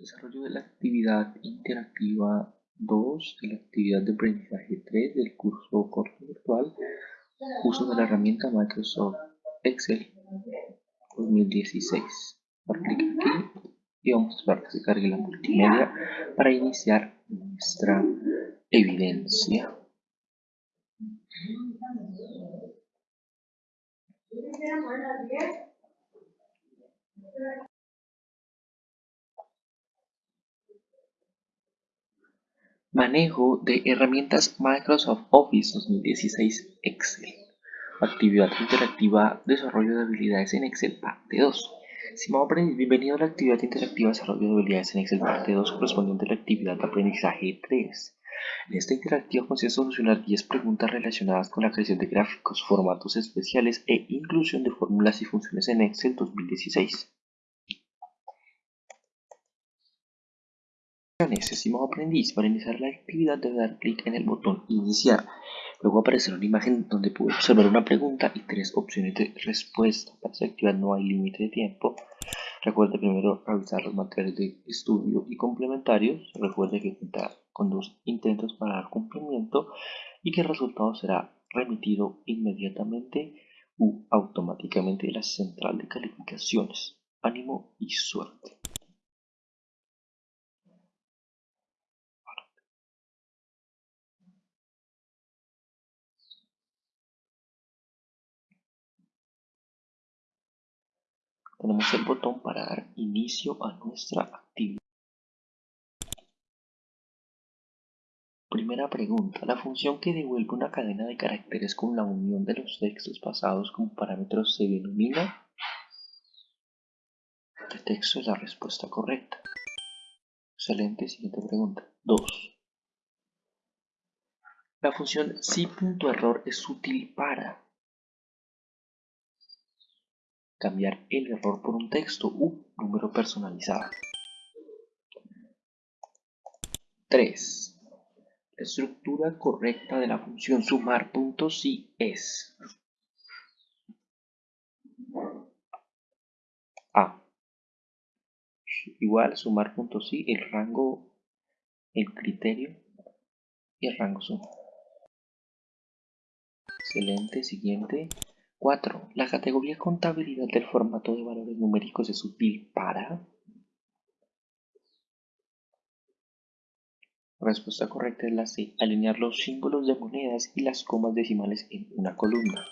Desarrollo de la actividad interactiva 2 y la actividad de aprendizaje 3 del curso corto virtual. Uso de la herramienta Microsoft Excel 2016. Por clic aquí y vamos a esperar que se cargue la multimedia para iniciar nuestra evidencia. Manejo de herramientas Microsoft Office 2016 Excel. Actividad interactiva Desarrollo de habilidades en Excel parte 2. Estimado aprendiz, bienvenido a la actividad interactiva Desarrollo de habilidades en Excel parte 2 correspondiente a la actividad de aprendizaje 3. En esta interactiva consiste solucionar 10 preguntas relacionadas con la creación de gráficos, formatos especiales e inclusión de fórmulas y funciones en Excel 2016. Estimado aprendiz, para iniciar la actividad debe dar clic en el botón Iniciar. Luego aparecerá una imagen donde puede observar una pregunta y tres opciones de respuesta. Para esta actividad no hay límite de tiempo. Recuerde primero revisar los materiales de estudio y complementarios. Recuerde que cuenta con dos intentos para dar cumplimiento y que el resultado será remitido inmediatamente u automáticamente de la central de calificaciones. Ánimo y suerte. Tenemos el botón para dar inicio a nuestra actividad. Primera pregunta. La función que devuelve una cadena de caracteres con la unión de los textos pasados como parámetros se denomina. El texto es la respuesta correcta. Excelente, siguiente pregunta. 2. La función si.error es útil para cambiar el error por un texto u número personalizado. 3. La estructura correcta de la función sumar si es A. Igual sumar si el rango, el criterio y el rango suma. Excelente, siguiente. 4. La categoría contabilidad del formato de valores numéricos es útil para... respuesta correcta es la C. Alinear los símbolos de monedas y las comas decimales en una columna.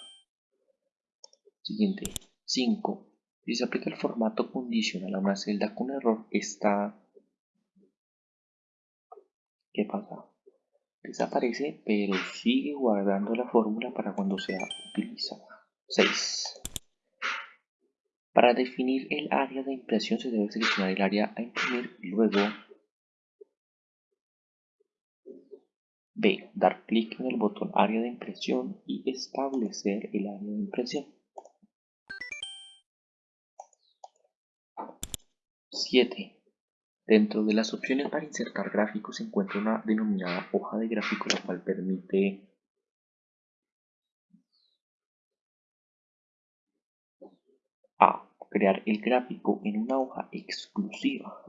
Siguiente. 5. Si se aplica el formato condicional a una celda con error, está... ¿Qué pasa? Desaparece, pero sigue guardando la fórmula para cuando sea utilizada. 6. Para definir el área de impresión se debe seleccionar el área a imprimir y luego B. Dar clic en el botón área de impresión y establecer el área de impresión. 7. Dentro de las opciones para insertar gráficos se encuentra una denominada hoja de gráfico la cual permite A. Crear el gráfico en una hoja exclusiva.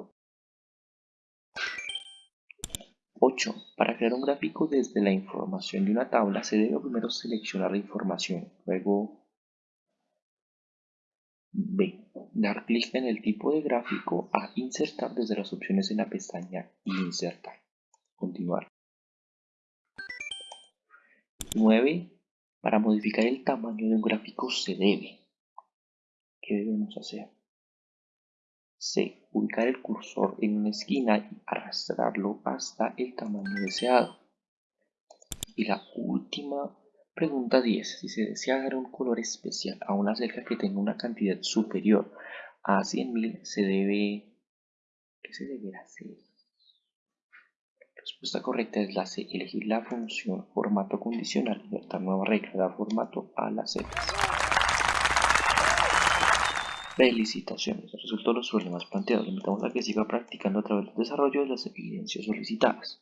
8. Para crear un gráfico desde la información de una tabla se debe primero seleccionar la información, luego B. Dar clic en el tipo de gráfico a insertar desde las opciones en la pestaña Insertar. Continuar. 9. Para modificar el tamaño de un gráfico se debe ¿Qué debemos hacer? C. Ubicar el cursor en una esquina y arrastrarlo hasta el tamaño deseado. Y la última pregunta 10. Si se desea dar un color especial a una celda que tenga una cantidad superior a 100.000, se debe... ¿Qué se deberá hacer? La respuesta correcta es la C. Elegir la función formato condicional y nueva regla, dar formato a las celdas. Felicitaciones, resultó los problemas planteados. Le invitamos a que siga practicando a través del desarrollo de las evidencias solicitadas.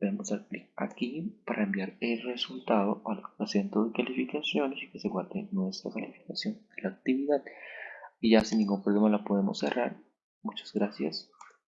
Vamos a clic aquí para enviar el resultado al centro de calificaciones y que se guarde nuestra calificación de la actividad. Y ya sin ningún problema la podemos cerrar. Muchas gracias.